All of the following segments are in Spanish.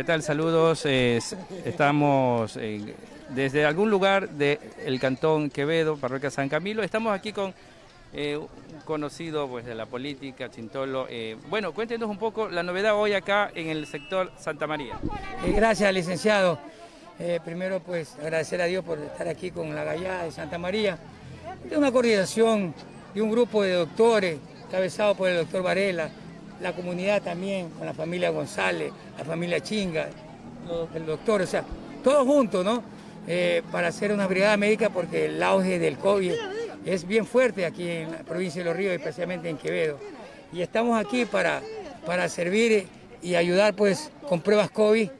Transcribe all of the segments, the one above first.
¿Qué tal? Saludos. estamos desde algún lugar del Cantón Quevedo, Parroquia San Camilo. Estamos aquí con eh, un conocido pues, de la política, Chintolo. Eh, bueno, cuéntenos un poco la novedad hoy acá en el sector Santa María. Eh, gracias, licenciado. primero, pues agradecer a Dios por estar aquí con la Gallada de Santa María. Es una coordinación de un grupo de doctores, cabezado por el doctor Varela, la comunidad también, con la familia González, la familia Chinga, el doctor, o sea, todos juntos, ¿no? Eh, para hacer una brigada médica porque el auge del COVID es bien fuerte aquí en la provincia de Los Ríos, especialmente en Quevedo. Y estamos aquí para, para servir y ayudar pues con pruebas COVID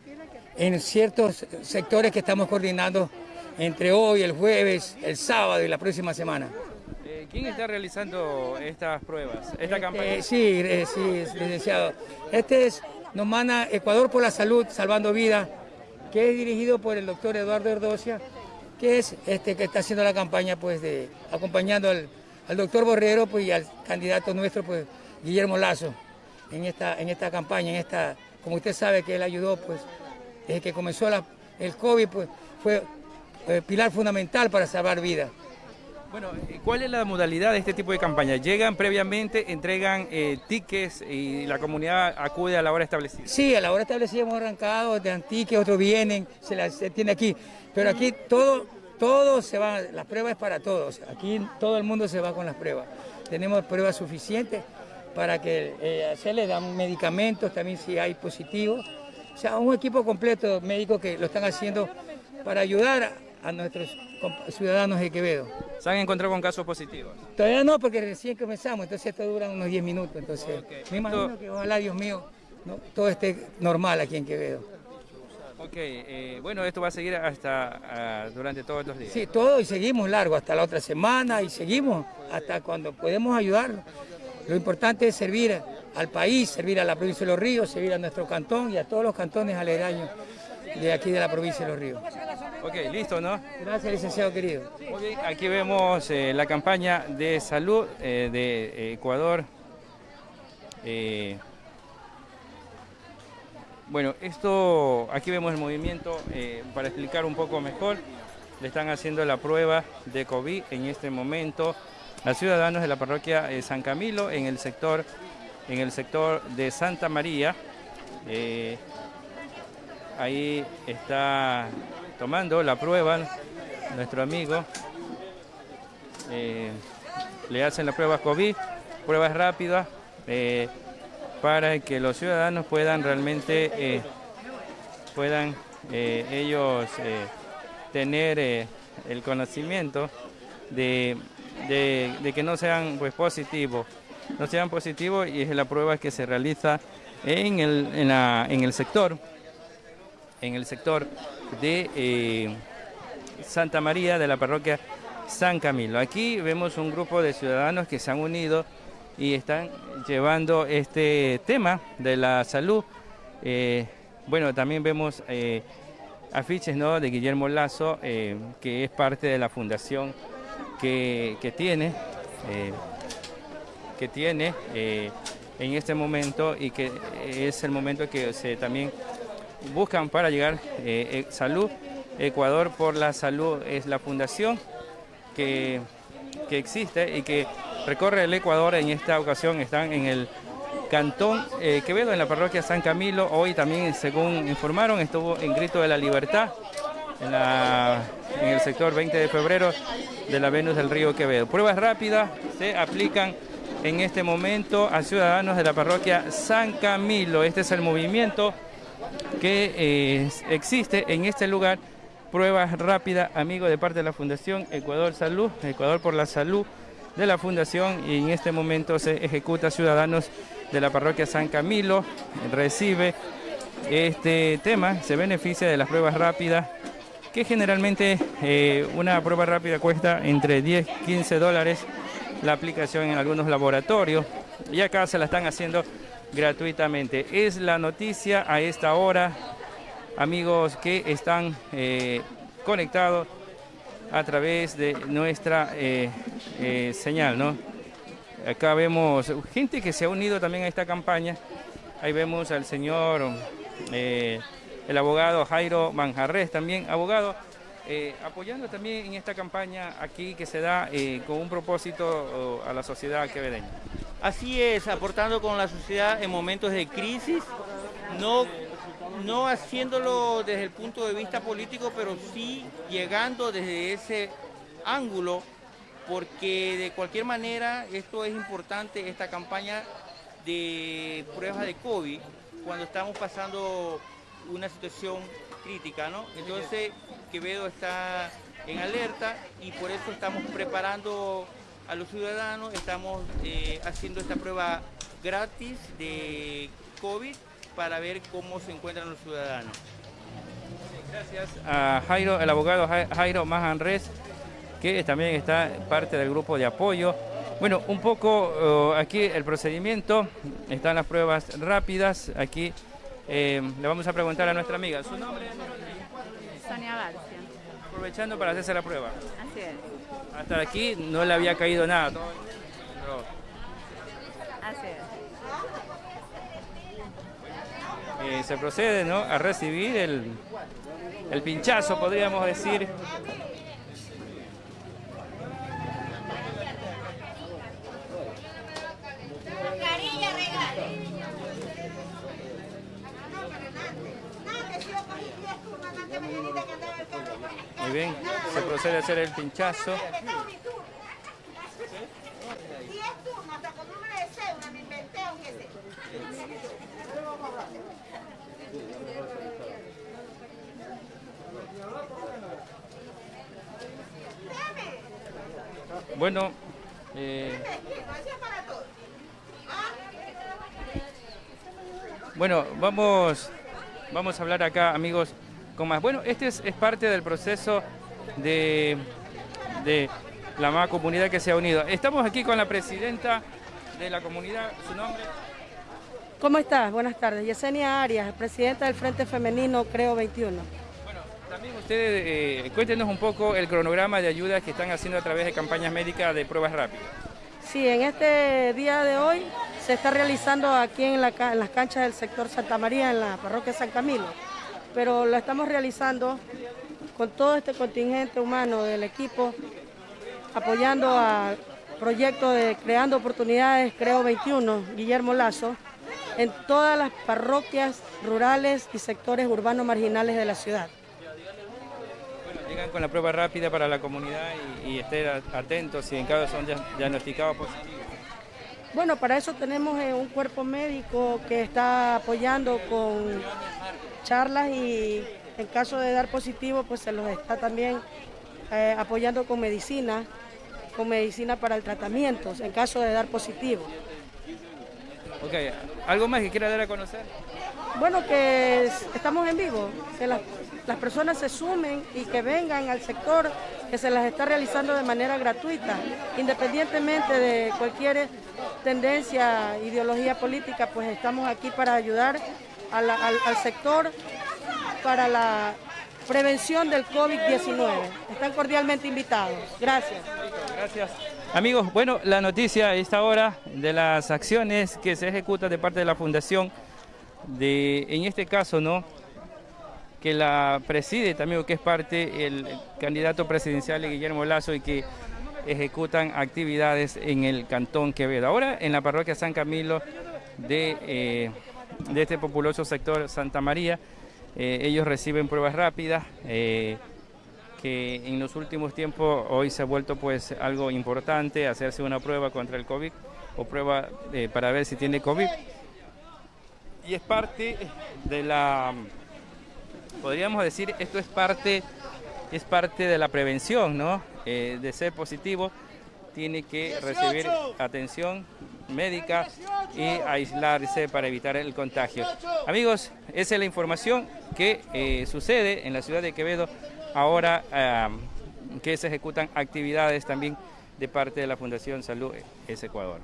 en ciertos sectores que estamos coordinando entre hoy, el jueves, el sábado y la próxima semana. ¿Quién está realizando estas pruebas, esta este, campaña? sí, eh, sí, licenciado. Este es, nos manda Ecuador por la Salud, Salvando Vidas, que es dirigido por el doctor Eduardo Erdocia, que es este que está haciendo la campaña, pues, de acompañando al, doctor Borrero pues, y al candidato nuestro, pues, Guillermo Lazo, en esta, en esta campaña, en esta, como usted sabe que él ayudó, pues, desde que comenzó el COVID, pues, fue eh, pilar fundamental para salvar vidas. Bueno, ¿cuál es la modalidad de este tipo de campaña? ¿Llegan previamente, entregan eh, tickets y la comunidad acude a la hora establecida? Sí, a la hora establecida hemos arrancado, de tickets, otros vienen, se, las, tiene aquí. Pero aquí todo, todo se va, las pruebas es para todos. Aquí todo el mundo se va con las pruebas. Tenemos pruebas suficientes para que eh, se le dan medicamentos también si hay positivos. O sea, un equipo completo médico que lo están haciendo para ayudar nuestros ciudadanos de Quevedo. ¿Se han encontrado con casos positivos? Todavía no, porque recién comenzamos, entonces esto dura unos 10 minutos. Entonces, me imagino que ojalá, Dios mío, todo esté normal aquí en Quevedo. Ok, eh, bueno, esto va a seguir hasta ah, durante todos los días. Sí, todo y seguimos largo, hasta la otra semana y seguimos hasta cuando podemos ayudar. Lo importante es servir al país, servir a la provincia de Los Ríos, servir a nuestro cantón y a todos los cantones aledaños de aquí de la provincia de Los Ríos. Ok, listo, ¿no? Gracias, licenciado querido. aquí vemos eh, la campaña de salud eh, de Ecuador. Eh, bueno, esto, aquí vemos el movimiento, para explicar un poco mejor, le están haciendo la prueba de COVID en este momento a ciudadanos de la parroquia San Camilo en el sector, en el sector de Santa María. ahí está tomando la prueba, nuestro amigo, eh, le hacen la prueba COVID, pruebas rápidas, eh, para que los ciudadanos puedan realmente, eh, puedan ellos tener el conocimiento de, que no sean pues, positivos, no sean positivos y es la prueba que se realiza en el, en el sector, en el sector de eh, Santa María de la parroquia San Camilo. Aquí vemos un grupo de ciudadanos que se han unido y están llevando este tema de la salud. Eh, bueno, también vemos eh, afiches ¿no? de Guillermo Lazo, que es parte de la fundación que, tiene, que tiene en este momento y que es el momento que se también buscan para llegar eh, eh, salud. Ecuador por la Salud es la fundación que, existe y que recorre el Ecuador. En esta ocasión están en el Cantón eh, Quevedo, en la parroquia San Camilo. Hoy también, según informaron, estuvo en Grito de la Libertad en, en el sector 20 de febrero de la Venus del Río Quevedo. Pruebas rápidas se aplican en este momento a ciudadanos de la parroquia San Camilo. Este es el movimiento que eh, existe en este lugar pruebas rápidas, amigo de parte de la Fundación Ecuador Salud, Ecuador por la Salud de la Fundación y en este momento se ejecuta ciudadanos de la parroquia San Camilo, recibe este tema, se beneficia de las pruebas rápidas, que generalmente eh, una prueba rápida cuesta entre 10 y 15 dólares la aplicación en algunos laboratorios y acá se la están haciendo gratuitamente. Es la noticia a esta hora, amigos que están eh, conectados a través de nuestra eh, eh, señal, ¿no? Acá vemos gente que se ha unido también a esta campaña. Ahí vemos al señor el abogado Jairo Manjarres también, abogado, eh, apoyando también en esta campaña aquí que se da eh, con un propósito a la sociedad quevedeña. Así es, aportando con la sociedad en momentos de crisis, no, no haciéndolo desde el punto de vista político, pero sí llegando desde ese ángulo, porque de cualquier manera esto es importante, esta campaña de pruebas de COVID, cuando estamos pasando una situación crítica, ¿no? Entonces Quevedo está en alerta y por eso estamos preparando a los ciudadanos, estamos eh, haciendo esta prueba gratis de COVID para ver cómo se encuentran los ciudadanos. Gracias a Jairo, el abogado Jairo Majanres, que también está parte del grupo de apoyo. Bueno, un poco eh, aquí el procedimiento, están las pruebas rápidas, aquí eh, le vamos a preguntar a nuestra amiga, ¿su nombre? Sonia García. Aprovechando para hacerse la prueba. Así es. Hasta aquí no le había caído nada. Así es. Eh, se procede ¿no? a recibir el, el pinchazo, podríamos decir. Muy bien, a hacer el pinchazo. Bueno, eh, bueno, vamos, vamos a hablar acá, amigos, con más. Bueno, este es, parte del proceso de, de la más comunidad que se ha unido. Estamos aquí con la presidenta de la comunidad, ¿su nombre? ¿Cómo estás? Buenas tardes. Yesenia Arias, presidenta del Frente Femenino Creo 21. Bueno, también ustedes eh, cuéntenos un poco el cronograma de ayudas que están haciendo a través de campañas médicas de pruebas rápidas. Sí, en este día de hoy se está realizando aquí en, las canchas del sector Santa María, en la parroquia San Camilo, pero lo estamos realizando con todo este contingente humano del equipo, apoyando al proyecto de Creando Oportunidades Creo 21, Guillermo Lazo, en todas las parroquias rurales y sectores urbanos marginales de la ciudad. Bueno, llegan con la prueba rápida para la comunidad y, estén atentos si en caso son diagnosticados positivos. Bueno, para eso tenemos eh, un cuerpo médico que está apoyando con charlas y en caso de dar positivo, pues se los está también eh, apoyando con medicina, con medicina para el tratamiento, en caso de dar positivo. Ok, ¿algo más que quiera dar a conocer? Bueno, que estamos en vivo, que las, personas se sumen y que vengan al sector que se las está realizando de manera gratuita, independientemente de cualquier tendencia, ideología política, pues estamos aquí para ayudar al, al sector para la prevención del COVID-19. Están cordialmente invitados. Gracias. Gracias. Amigos, bueno, la noticia a esta hora de las acciones que se ejecutan de parte de la Fundación, de, en este caso, ¿no? que la preside también, que es parte el candidato presidencial Guillermo Lazo y que ejecutan actividades en el Cantón Quevedo. Ahora en la parroquia San Camilo de, eh, de este populoso sector Santa María, eh, ellos reciben pruebas rápidas. Eh, que en los últimos tiempos hoy se ha vuelto pues algo importante hacerse una prueba contra el COVID o prueba eh, para ver si tiene COVID. Y es parte de la, podríamos decir, esto es parte, es parte de la prevención, ¿no? De ser positivo tiene que recibir atención médica y aislarse para evitar el contagio. Amigos, esa es la información que eh, sucede en la ciudad de Quevedo ahora ah, que se ejecutan actividades también de parte de la Fundación Salud e-, Es Ecuador.